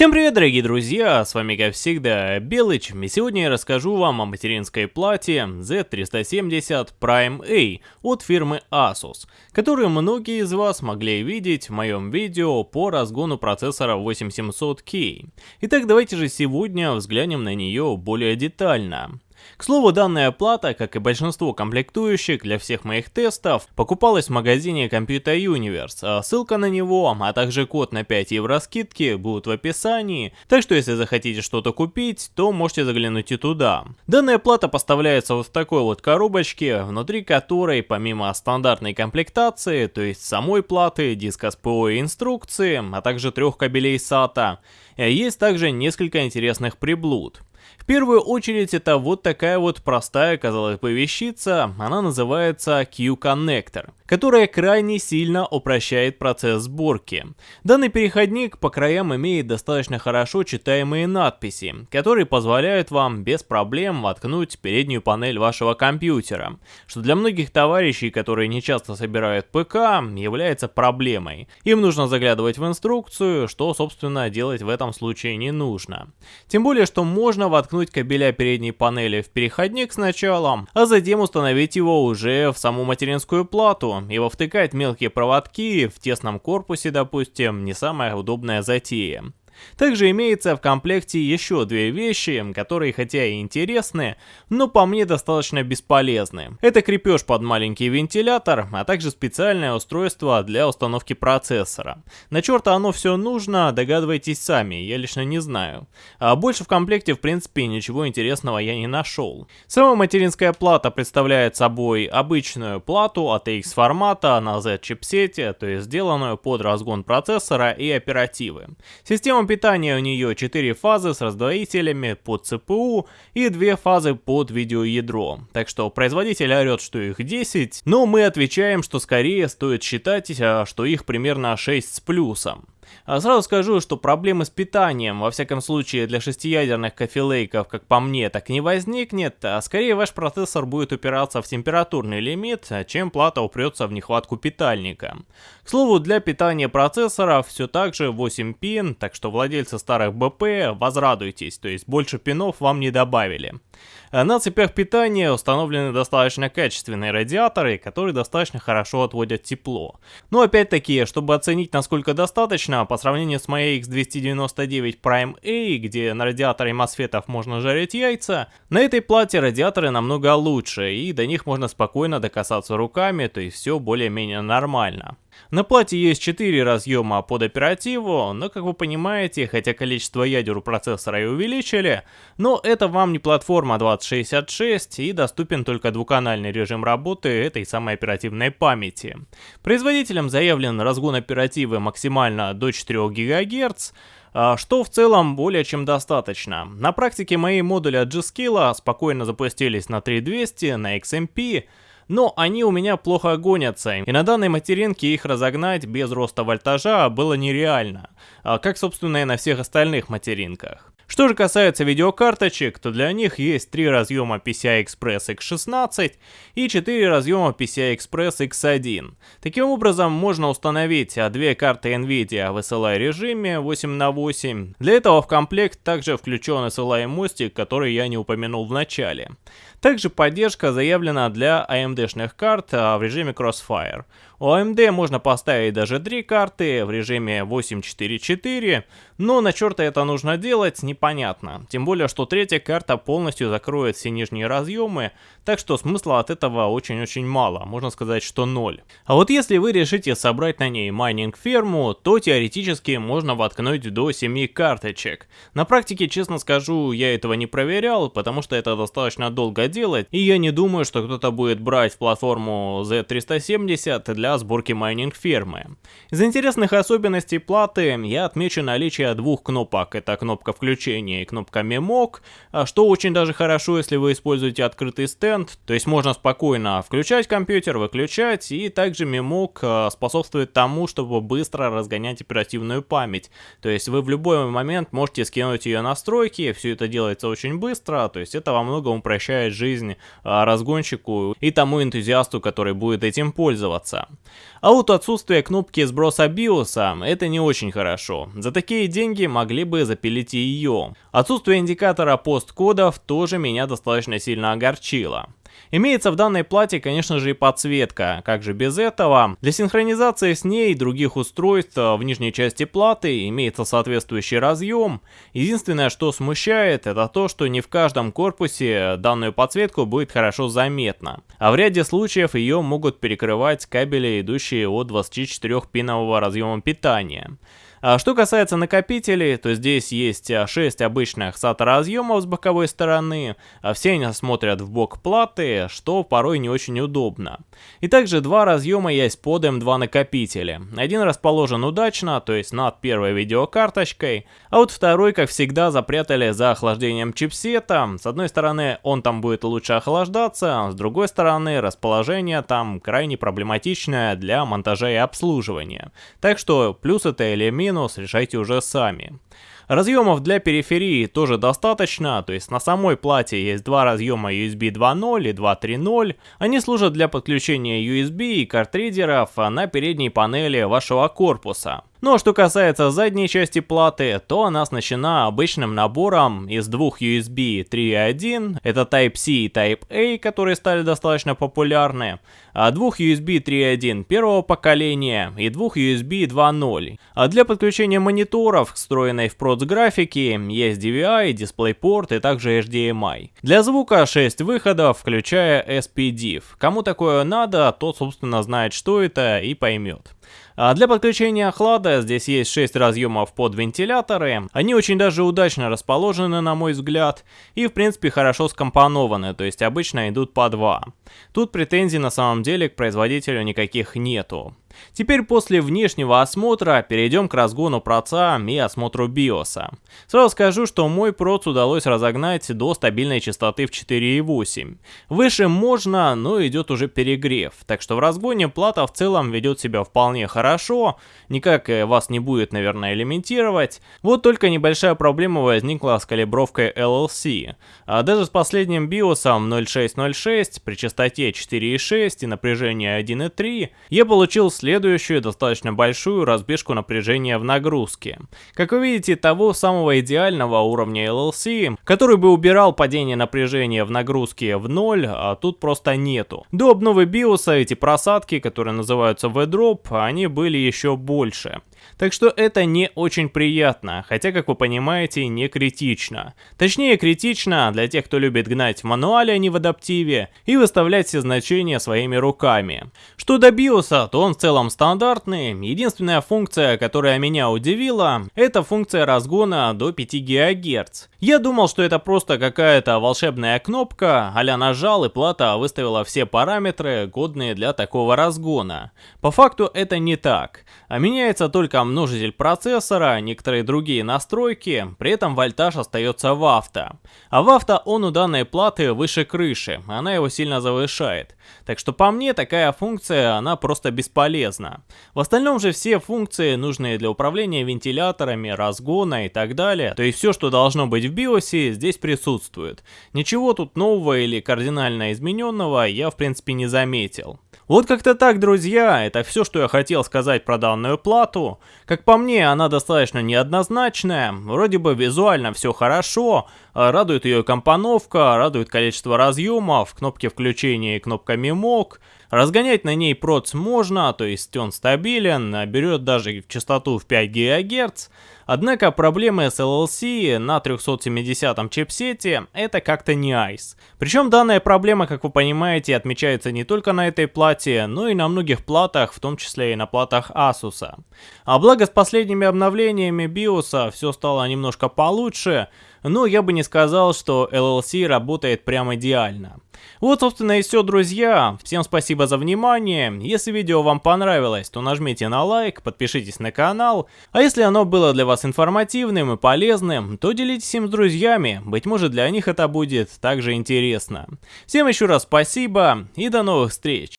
Всем привет, дорогие друзья, с вами как всегда Белыч, и сегодня я расскажу вам о материнской плате Z370 Prime A от фирмы Asus, которую многие из вас могли видеть в моем видео по разгону процессора 8700K. Итак, давайте же сегодня взглянем на нее более детально. К слову, данная плата, как и большинство комплектующих для всех моих тестов, покупалась в магазине Computer Universe, а ссылка на него, а также код на 5 евро скидки будут в описании, так что если захотите что-то купить, то можете заглянуть и туда. Данная плата поставляется вот в такой вот коробочке, внутри которой помимо стандартной комплектации, то есть самой платы, диска с ПО и инструкции, а также трех кабелей SATA, есть также несколько интересных приблуд. В первую очередь это вот такая вот простая, казалось бы, вещица, она называется Q-Connector, которая крайне сильно упрощает процесс сборки. Данный переходник по краям имеет достаточно хорошо читаемые надписи, которые позволяют вам без проблем воткнуть переднюю панель вашего компьютера, что для многих товарищей, которые не часто собирают ПК, является проблемой. Им нужно заглядывать в инструкцию, что собственно делать в этом случае не нужно. Тем более, что можно воткнуть кабеля передней панели в переходник сначала, а затем установить его уже в саму материнскую плату и вовтыкать мелкие проводки в тесном корпусе, допустим, не самая удобная затея. Также имеется в комплекте еще две вещи, которые хотя и интересны, но по мне достаточно бесполезны. Это крепеж под маленький вентилятор, а также специальное устройство для установки процессора. На черта оно все нужно, догадывайтесь сами, я лично не знаю. А больше в комплекте в принципе ничего интересного я не нашел. Сама материнская плата представляет собой обычную плату ATX формата на Z-чипсете, то есть сделанную под разгон процессора и оперативы. Система питания у нее 4 фазы с раздвоителями под ЦПУ и 2 фазы под видеоядро. Так что производитель орет, что их 10, но мы отвечаем, что скорее стоит считать, а, что их примерно 6 с плюсом. А сразу скажу, что проблемы с питанием, во всяком случае для шестиядерных кофелейков, как по мне, так не возникнет, а скорее ваш процессор будет упираться в температурный лимит, чем плата упрется в нехватку питальника. К слову, для питания процессоров все так же 8 пин, так что владельцы старых БП возрадуйтесь, то есть больше пинов вам не добавили. На цепях питания установлены достаточно качественные радиаторы, которые достаточно хорошо отводят тепло. Но опять-таки, чтобы оценить насколько достаточно, по сравнению с моей X299 Prime A, где на радиаторе мосфетов можно жарить яйца, на этой плате радиаторы намного лучше, и до них можно спокойно докасаться руками, то есть все более-менее нормально. На плате есть 4 разъема под оперативу, но как вы понимаете, хотя количество ядер у процессора и увеличили, но это вам не платформа 2066 и доступен только двуканальный режим работы этой самой оперативной памяти. Производителем заявлен разгон оперативы максимально до 4 ГГц, а, что в целом более чем достаточно. На практике мои модули от G-Skill спокойно запустились на 3200, на XMP, но они у меня плохо гонятся, и на данной материнке их разогнать без роста вольтажа было нереально, а как собственно и на всех остальных материнках. Что же касается видеокарточек, то для них есть три разъема PCI-Express X16 и 4 разъема PCI-Express X1. Таким образом, можно установить две карты NVIDIA в SLI режиме 8 на 8. Для этого в комплект также включен SLI мостик, который я не упомянул в начале. Также поддержка заявлена для AMD-шных карт а, в режиме Crossfire. У AMD можно поставить даже три карты в режиме 844, но на черта это нужно делать непонятно. Тем более, что третья карта полностью закроет все нижние разъемы, так что смысла от этого очень-очень мало, можно сказать, что ноль. А вот если вы решите собрать на ней майнинг ферму, то теоретически можно воткнуть до 7 карточек. На практике, честно скажу, я этого не проверял, потому что это достаточно долго делать, и я не думаю, что кто-то будет брать платформу Z370 для сборки майнинг фермы. Из интересных особенностей платы я отмечу наличие двух кнопок, это кнопка включения и кнопка мемок, что очень даже хорошо, если вы используете открытый стенд, то есть можно спокойно включать компьютер, выключать, и также мемок э, способствует тому, чтобы быстро разгонять оперативную память, то есть вы в любой момент можете скинуть ее настройки, все это делается очень быстро, то есть это во многом упрощает жизнь э, разгонщику и тому энтузиасту, который будет этим пользоваться. А вот отсутствие кнопки сброса биоса это не очень хорошо. За такие деньги могли бы запилить и ее. Отсутствие индикатора посткодов тоже меня достаточно сильно огорчило. Имеется в данной плате, конечно же, и подсветка. Как же без этого? Для синхронизации с ней и других устройств в нижней части платы имеется соответствующий разъем. Единственное, что смущает, это то, что не в каждом корпусе данную подсветку будет хорошо заметно. А в ряде случаев ее могут перекрывать кабели, идущие от 24-пинового разъема питания. А что касается накопителей, то здесь есть 6 а, обычных SATA разъемов с боковой стороны, а все они смотрят в бок платы, что порой не очень удобно. И также два разъема есть под M2 накопители. Один расположен удачно, то есть над первой видеокарточкой, а вот второй, как всегда, запрятали за охлаждением чипсета. С одной стороны, он там будет лучше охлаждаться, с другой стороны, расположение там крайне проблематичное для монтажа и обслуживания. Так что плюс это или минус решайте уже сами. Разъемов для периферии тоже достаточно, то есть на самой плате есть два разъема USB 2.0 и 2.3.0. Они служат для подключения USB и картридеров на передней панели вашего корпуса. Ну а что касается задней части платы, то она оснащена обычным набором из двух USB 3.1, это Type-C и Type-A, которые стали достаточно популярны, а двух USB 3.1 первого поколения и двух USB 2.0. А для подключения мониторов, встроенной в проц графики, есть DVI, DisplayPort и также HDMI. Для звука 6 выходов, включая SPDIF. Кому такое надо, тот собственно знает что это и поймет. А для подключения охлада здесь есть 6 разъемов под вентиляторы. Они очень даже удачно расположены, на мой взгляд, и в принципе хорошо скомпонованы, то есть обычно идут по 2. Тут претензий на самом деле к производителю никаких нету. Теперь после внешнего осмотра перейдем к разгону проца и осмотру биоса. Сразу скажу, что мой проц удалось разогнать до стабильной частоты в 4.8. Выше можно, но идет уже перегрев, так что в разгоне плата в целом ведет себя вполне хорошо, никак э, вас не будет, наверное, элементировать. Вот только небольшая проблема возникла с калибровкой LLC. А даже с последним биосом 0606 при частоте 4.6 и напряжении 1.3 я получил следующую достаточно большую разбежку напряжения в нагрузке. Как вы видите, того самого идеального уровня LLC, который бы убирал падение напряжения в нагрузке в ноль, а тут просто нету. До обновы биоса эти просадки, которые называются V-Drop, они были еще больше. Так что это не очень приятно, хотя, как вы понимаете, не критично. Точнее, критично для тех, кто любит гнать в мануале, а не в адаптиве, и выставлять все значения своими руками. Что до биоса, то он в целом стандартный. Единственная функция, которая меня удивила, это функция разгона до 5 ГГц. Я думал, что это просто какая-то волшебная кнопка, а нажал и плата выставила все параметры, годные для такого разгона. По факту это не так. А меняется только множитель процессора, некоторые другие настройки, при этом вольтаж остается в авто. А в авто он у данной платы выше крыши, она его сильно завышает. Так что по мне такая функция, она просто бесполезна. В остальном же все функции, нужные для управления вентиляторами, разгона и так далее, то есть все, что должно быть в биосе, здесь присутствует. Ничего тут нового или кардинально измененного я в принципе не заметил. Вот как-то так, друзья, это все, что я хотел сказать про данную плату. Как по мне, она достаточно неоднозначная, вроде бы визуально все хорошо, радует ее компоновка, радует количество разъемов, кнопки включения и кнопка мемок. Разгонять на ней проц можно, то есть он стабилен, берет даже частоту в 5 ГГц. Однако проблемы с LLC на 370 чипсете это как-то не айс. Причем данная проблема, как вы понимаете, отмечается не только на этой плате, но и на многих платах, в том числе и на платах Asus. А благо с последними обновлениями BIOS все стало немножко получше, но я бы не сказал, что LLC работает прям идеально. Вот, собственно, и все, друзья. Всем спасибо за внимание. Если видео вам понравилось, то нажмите на лайк, подпишитесь на канал. А если оно было для вас информативным и полезным, то делитесь им с друзьями. Быть может, для них это будет также интересно. Всем еще раз спасибо и до новых встреч.